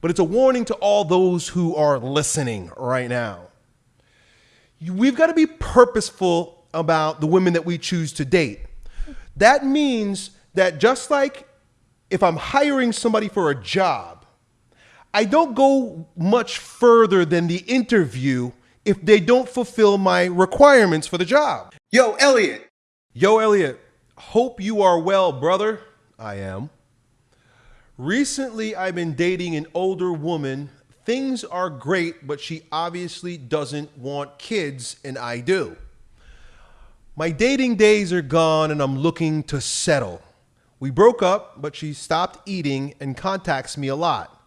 but it's a warning to all those who are listening right now. We've got to be purposeful about the women that we choose to date. That means that just like if I'm hiring somebody for a job, I don't go much further than the interview if they don't fulfill my requirements for the job. Yo, Elliot. Yo, Elliot. Hope you are well, brother. I am. Recently, I've been dating an older woman. Things are great, but she obviously doesn't want kids, and I do. My dating days are gone, and I'm looking to settle. We broke up, but she stopped eating and contacts me a lot.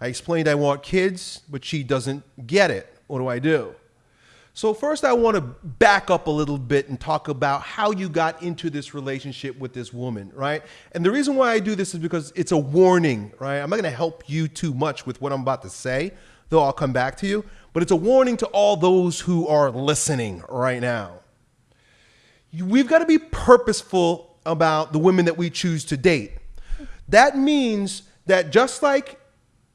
I explained I want kids, but she doesn't get it. What do I do? So, first, I want to back up a little bit and talk about how you got into this relationship with this woman, right? And the reason why I do this is because it's a warning, right? I'm not going to help you too much with what I'm about to say, though I'll come back to you. But it's a warning to all those who are listening right now. We've got to be purposeful about the women that we choose to date. That means that just like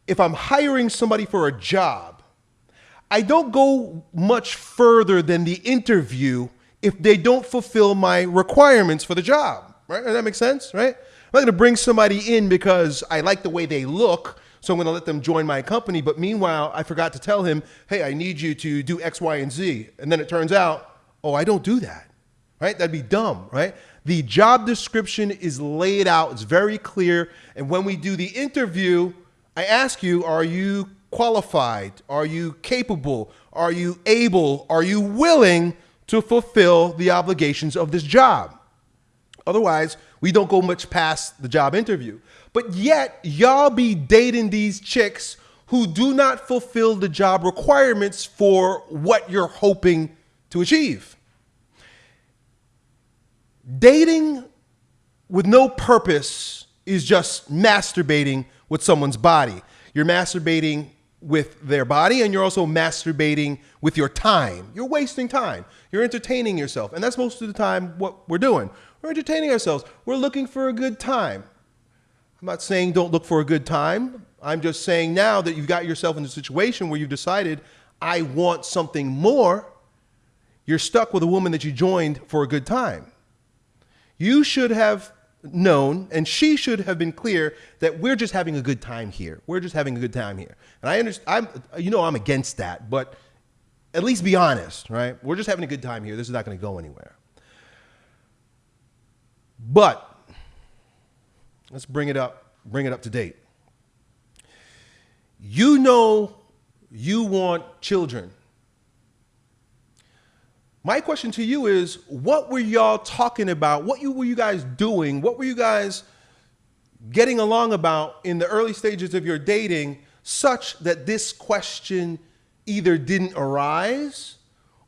if I'm hiring somebody for a job, I don't go much further than the interview if they don't fulfill my requirements for the job. Right? Does that make sense? Right? I'm not going to bring somebody in because I like the way they look, so I'm going to let them join my company. But meanwhile, I forgot to tell him, hey, I need you to do X, Y, and Z. And then it turns out, oh, I don't do that. Right? That'd be dumb, right? The job description is laid out, it's very clear. And when we do the interview, I ask you, are you qualified? Are you capable? Are you able? Are you willing to fulfill the obligations of this job? Otherwise, we don't go much past the job interview. But yet, y'all be dating these chicks who do not fulfill the job requirements for what you're hoping to achieve. Dating with no purpose is just masturbating with someone's body. You're masturbating with their body and you're also masturbating with your time. You're wasting time. You're entertaining yourself. And that's most of the time what we're doing. We're entertaining ourselves. We're looking for a good time. I'm not saying don't look for a good time. I'm just saying now that you've got yourself in a situation where you've decided, I want something more, you're stuck with a woman that you joined for a good time. You should have known and she should have been clear that we're just having a good time here. We're just having a good time here. And I understand, I'm, you know, I'm against that, but at least be honest, right? We're just having a good time here. This is not going to go anywhere. But let's bring it up, bring it up to date. You know you want children. My question to you is what were y'all talking about? What you, were you guys doing? What were you guys getting along about in the early stages of your dating such that this question either didn't arise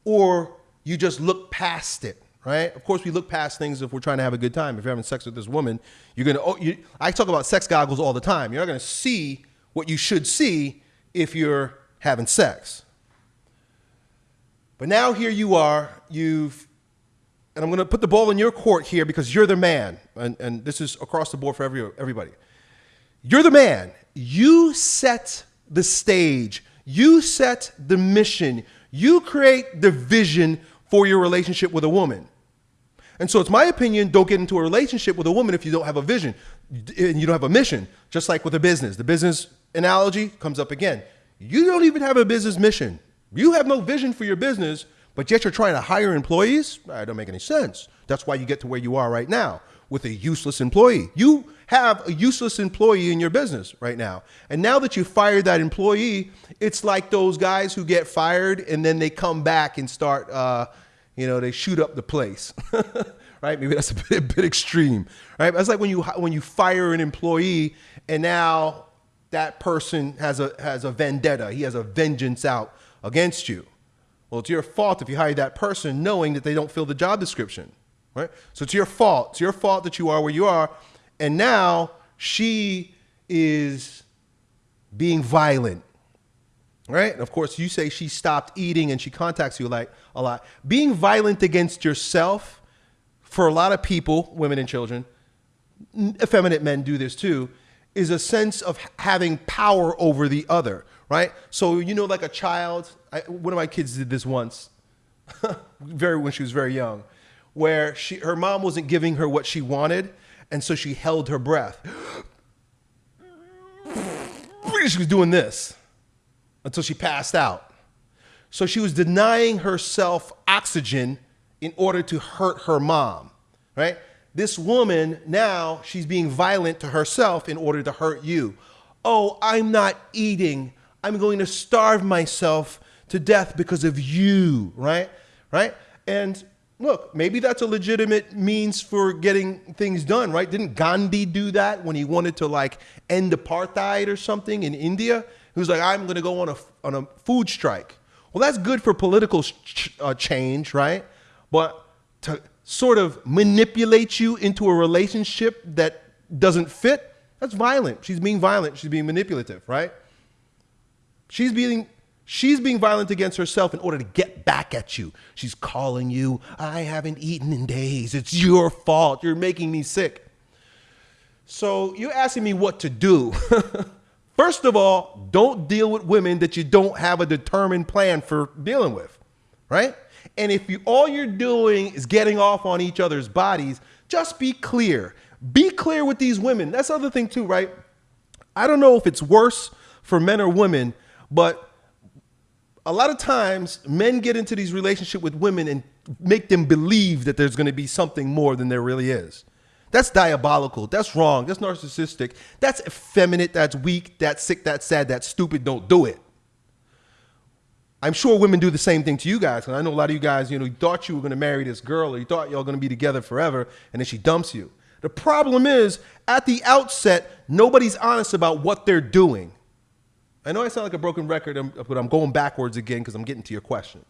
or you just looked past it? Right? Of course, we look past things if we're trying to have a good time. If you're having sex with this woman, you're gonna. Oh, you, I talk about sex goggles all the time. You're not gonna see what you should see if you're having sex. But now here you are, you've, and I'm going to put the ball in your court here because you're the man, and, and this is across the board for every, everybody. You're the man. You set the stage, you set the mission, you create the vision for your relationship with a woman. And so it's my opinion, don't get into a relationship with a woman if you don't have a vision and you don't have a mission, just like with a business. The business analogy comes up again. You don't even have a business mission. You have no vision for your business, but yet you're trying to hire employees? That don't make any sense. That's why you get to where you are right now with a useless employee. You have a useless employee in your business right now. And now that you fired that employee, it's like those guys who get fired and then they come back and start, uh, you know, they shoot up the place. right? Maybe that's a bit, a bit extreme, right? That's like when you when you fire an employee and now that person has a has a vendetta. He has a vengeance out against you. Well, it's your fault if you hire that person knowing that they don't fill the job description, right? So it's your fault. It's your fault that you are where you are. And now she is being violent, right? And of course, you say she stopped eating and she contacts you like a lot. Being violent against yourself, for a lot of people, women and children, effeminate men do this too, is a sense of having power over the other, right? So you know, like a child. I, one of my kids did this once, very when she was very young, where she her mom wasn't giving her what she wanted, and so she held her breath. she was doing this until she passed out. So she was denying herself oxygen in order to hurt her mom, right? This woman now she's being violent to herself in order to hurt you. Oh, I'm not eating. I'm going to starve myself to death because of you, right? Right? And look, maybe that's a legitimate means for getting things done, right? Didn't Gandhi do that when he wanted to like end apartheid or something in India? He was like, I'm going to go on a, on a food strike. Well, that's good for political ch uh, change, right? But to sort of manipulate you into a relationship that doesn't fit, that's violent. She's being violent. She's being manipulative, right? She's being she's being violent against herself in order to get back at you. She's calling you, I haven't eaten in days. It's your fault. You're making me sick. So you're asking me what to do. First of all, don't deal with women that you don't have a determined plan for dealing with, right? And if you all you're doing is getting off on each other's bodies, just be clear. Be clear with these women. That's the other thing too, right? I don't know if it's worse for men or women, but a lot of times men get into these relationships with women and make them believe that there's going to be something more than there really is. That's diabolical. That's wrong. That's narcissistic. That's effeminate. That's weak. That's sick. That's sad. That's stupid. Don't do it. I'm sure women do the same thing to you guys. And I know a lot of you guys, you know, you thought you were going to marry this girl or you thought y'all going to be together forever and then she dumps you. The problem is at the outset, nobody's honest about what they're doing. I know I sound like a broken record, um, but I'm going backwards again because I'm getting to your question.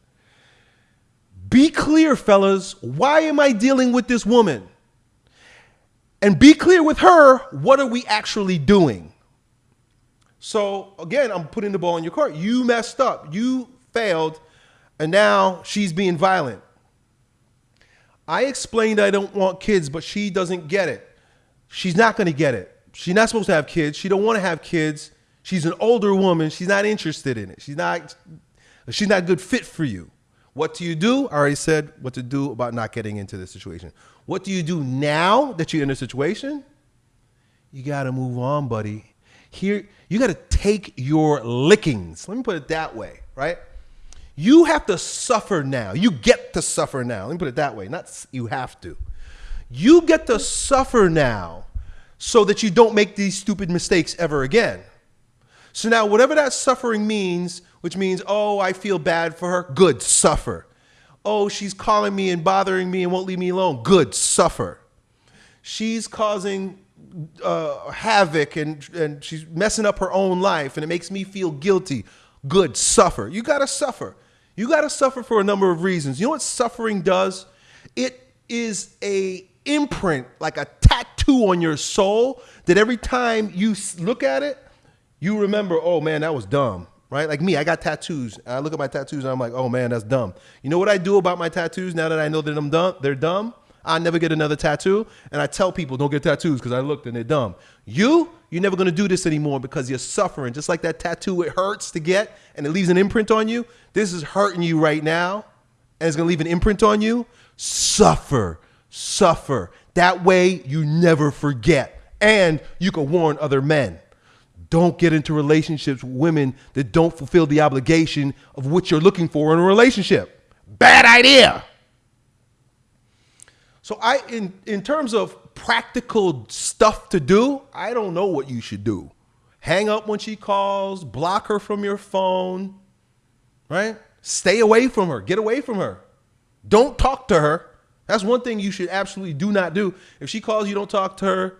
Be clear, fellas. Why am I dealing with this woman? And be clear with her. What are we actually doing? So again, I'm putting the ball in your court. You messed up. You failed, and now she's being violent. I explained I don't want kids, but she doesn't get it. She's not going to get it. She's not supposed to have kids. She don't want to have kids. She's an older woman. She's not interested in it. She's not she's not a good fit for you. What do you do? I already said what to do about not getting into this situation. What do you do now that you're in a situation? You got to move on, buddy. Here, you got to take your lickings. Let me put it that way, right? You have to suffer now. You get to suffer now. Let me put it that way. Not you have to. You get to suffer now so that you don't make these stupid mistakes ever again. So now, whatever that suffering means, which means, oh, I feel bad for her, good, suffer. Oh, she's calling me and bothering me and won't leave me alone, good, suffer. She's causing uh, havoc and, and she's messing up her own life and it makes me feel guilty, good, suffer. You got to suffer. You got to suffer for a number of reasons. You know what suffering does? It is a imprint, like a tattoo on your soul that every time you look at it, you remember, oh man, that was dumb, right? Like me, I got tattoos. I look at my tattoos and I'm like, oh man, that's dumb. You know what I do about my tattoos now that I know that I'm dumb? They're dumb. I never get another tattoo, and I tell people don't get tattoos because I looked and they're dumb. You, you're never gonna do this anymore because you're suffering. Just like that tattoo, it hurts to get and it leaves an imprint on you. This is hurting you right now, and it's gonna leave an imprint on you. Suffer, suffer. That way you never forget, and you can warn other men. Don't get into relationships with women that don't fulfill the obligation of what you're looking for in a relationship. Bad idea. So I, in, in terms of practical stuff to do, I don't know what you should do. Hang up when she calls, block her from your phone, right? Stay away from her, get away from her. Don't talk to her. That's one thing you should absolutely do not do. If she calls you, don't talk to her.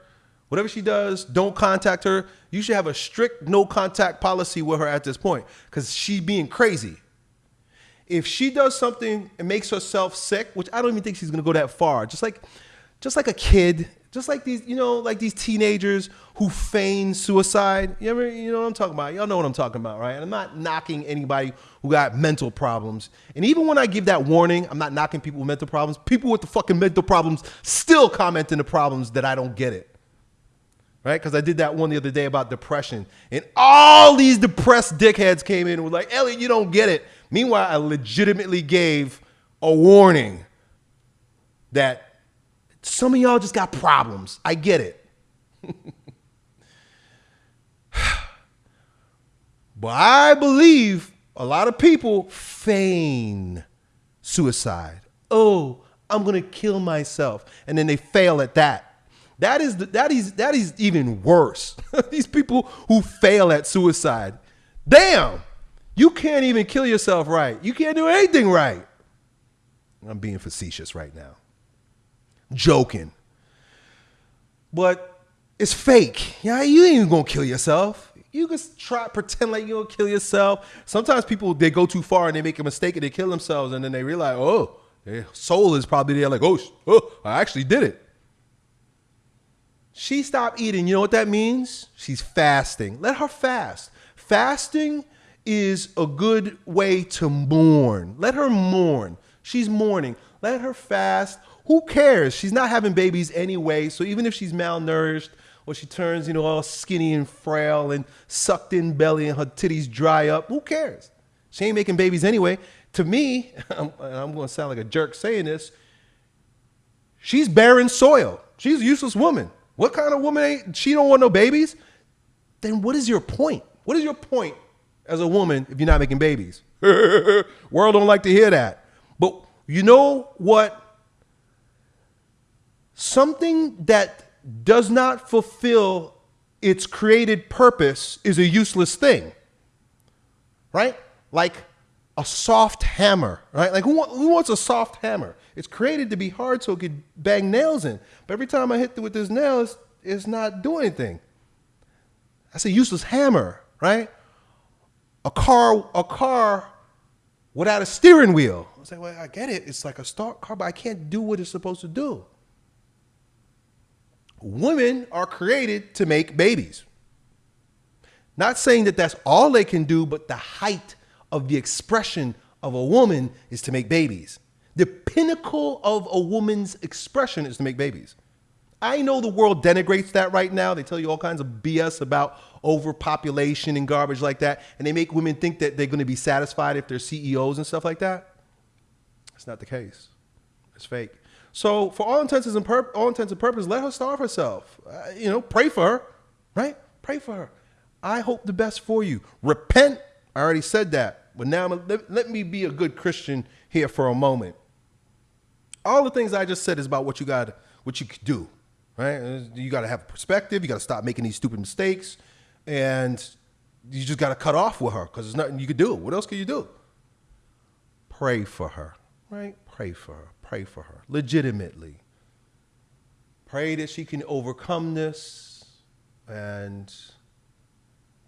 Whatever she does, don't contact her. You should have a strict no contact policy with her at this point because she's being crazy if she does something and makes herself sick, which I don't even think she's gonna go that far, just like just like a kid, just like these, you know, like these teenagers who feign suicide. You ever, you know what I'm talking about? Y'all know what I'm talking about, right? And I'm not knocking anybody who got mental problems. And even when I give that warning, I'm not knocking people with mental problems. People with the fucking mental problems still comment in the problems that I don't get it. Right? Because I did that one the other day about depression. And all these depressed dickheads came in and were like, Elliot, you don't get it. Meanwhile, I legitimately gave a warning that some of y'all just got problems. I get it. but I believe a lot of people feign suicide. Oh, I'm going to kill myself. And then they fail at that. That is the, that is that is even worse. These people who fail at suicide. Damn. You can't even kill yourself right. You can't do anything right. I'm being facetious right now. Joking. But it's fake. Yeah, you ain't even gonna kill yourself. You just try pretend like you'll kill yourself. Sometimes people they go too far and they make a mistake and they kill themselves and then they realize, oh, their soul is probably there, like, oh, oh I actually did it. She stopped eating. You know what that means? She's fasting. Let her fast. Fasting is a good way to mourn. Let her mourn. She's mourning. Let her fast. Who cares? She's not having babies anyway. So even if she's malnourished or she turns, you know, all skinny and frail and sucked in belly and her titties dry up, who cares? She ain't making babies anyway. To me, I'm, I'm going to sound like a jerk saying this, she's barren soil. She's a useless woman. What kind of woman ain't, she don't want no babies? Then what is your point? What is your point as a woman if you're not making babies? World don't like to hear that. But you know what? Something that does not fulfill its created purpose is a useless thing. Right? Like a soft hammer, right? Like who, who wants a soft hammer? It's created to be hard so it could bang nails in. But every time I hit it with this nail, it's, it's not doing anything. That's a useless hammer, right? A car, a car without a steering wheel. I was like, well, I get it. It's like a start car, but I can't do what it's supposed to do. Women are created to make babies. Not saying that that's all they can do, but the height of the expression of a woman is to make babies. The pinnacle of a woman's expression is to make babies. I know the world denigrates that right now. They tell you all kinds of BS about overpopulation and garbage like that. And they make women think that they're going to be satisfied if they're CEOs and stuff like that. It's not the case. It's fake. So for all intents and, all intents and purposes, let her starve herself. Uh, you know, pray for her, right? Pray for her. I hope the best for you. Repent. I already said that. But now let, let me be a good Christian here for a moment. All the things I just said is about what you got, what you could do, right? You got to have perspective. You got to stop making these stupid mistakes, and you just got to cut off with her because there's nothing you could do. What else can you do? Pray for her, right? Pray for her. Pray for her legitimately. Pray that she can overcome this and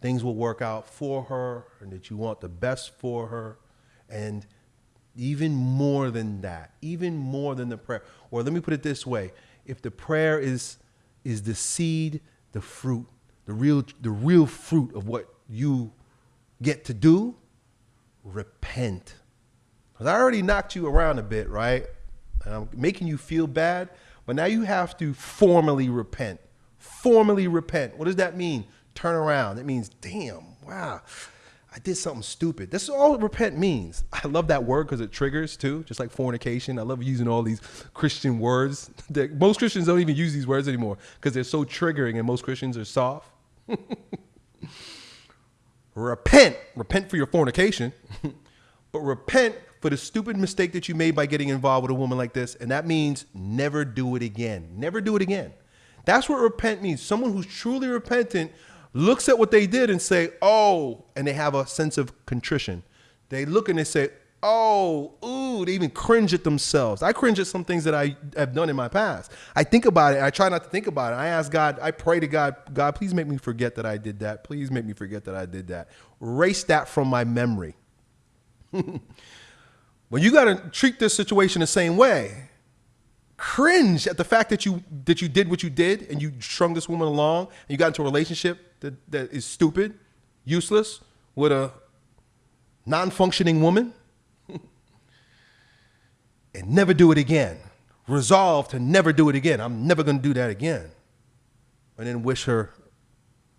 things will work out for her and that you want the best for her. And even more than that, even more than the prayer. Or let me put it this way if the prayer is, is the seed, the fruit, the real, the real fruit of what you get to do, repent. Because I already knocked you around a bit, right? And I'm making you feel bad, but now you have to formally repent. Formally repent. What does that mean? Turn around. It means, damn, wow, I did something stupid. This is all repent means. I love that word because it triggers too, just like fornication. I love using all these Christian words. That most Christians don't even use these words anymore because they're so triggering and most Christians are soft. repent. Repent for your fornication. but repent for the stupid mistake that you made by getting involved with a woman like this. And that means never do it again. Never do it again. That's what repent means. Someone who's truly repentant looks at what they did and say, oh, and they have a sense of contrition. They look and they say, oh, ooh, they even cringe at themselves. I cringe at some things that I have done in my past. I think about it. I try not to think about it. I ask God, I pray to God, God, please make me forget that I did that. Please make me forget that I did that. Erase that from my memory. well, you got to treat this situation the same way cringe at the fact that you that you did what you did and you strung this woman along and you got into a relationship that, that is stupid, useless, with a non-functioning woman. and never do it again. Resolve to never do it again. I'm never going to do that again. and then wish her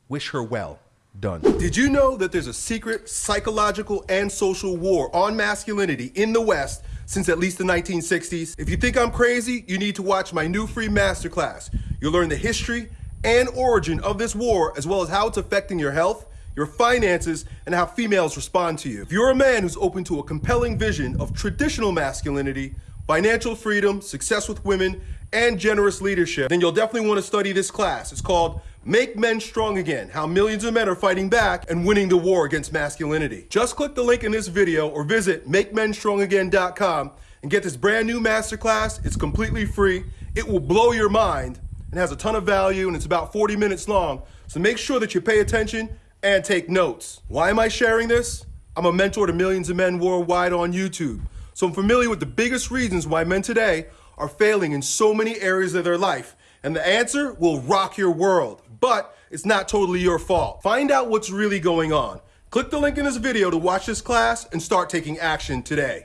wish her well. Done. Did you know that there's a secret psychological and social war on masculinity in the West since at least the 1960s? If you think I'm crazy, you need to watch my new free masterclass. You'll learn the history and origin of this war, as well as how it's affecting your health, your finances, and how females respond to you. If you're a man who's open to a compelling vision of traditional masculinity, financial freedom, success with women, and generous leadership, then you'll definitely want to study this class. It's called Make Men Strong Again, How Millions of Men Are Fighting Back and Winning the War Against Masculinity. Just click the link in this video or visit MakeMenStrongAgain.com and get this brand new masterclass. It's completely free. It will blow your mind and has a ton of value and it's about 40 minutes long. So make sure that you pay attention and take notes. Why am I sharing this? I'm a mentor to millions of men worldwide on YouTube. So I'm familiar with the biggest reasons why men today are failing in so many areas of their life. And the answer will rock your world, but it's not totally your fault. Find out what's really going on. Click the link in this video to watch this class and start taking action today.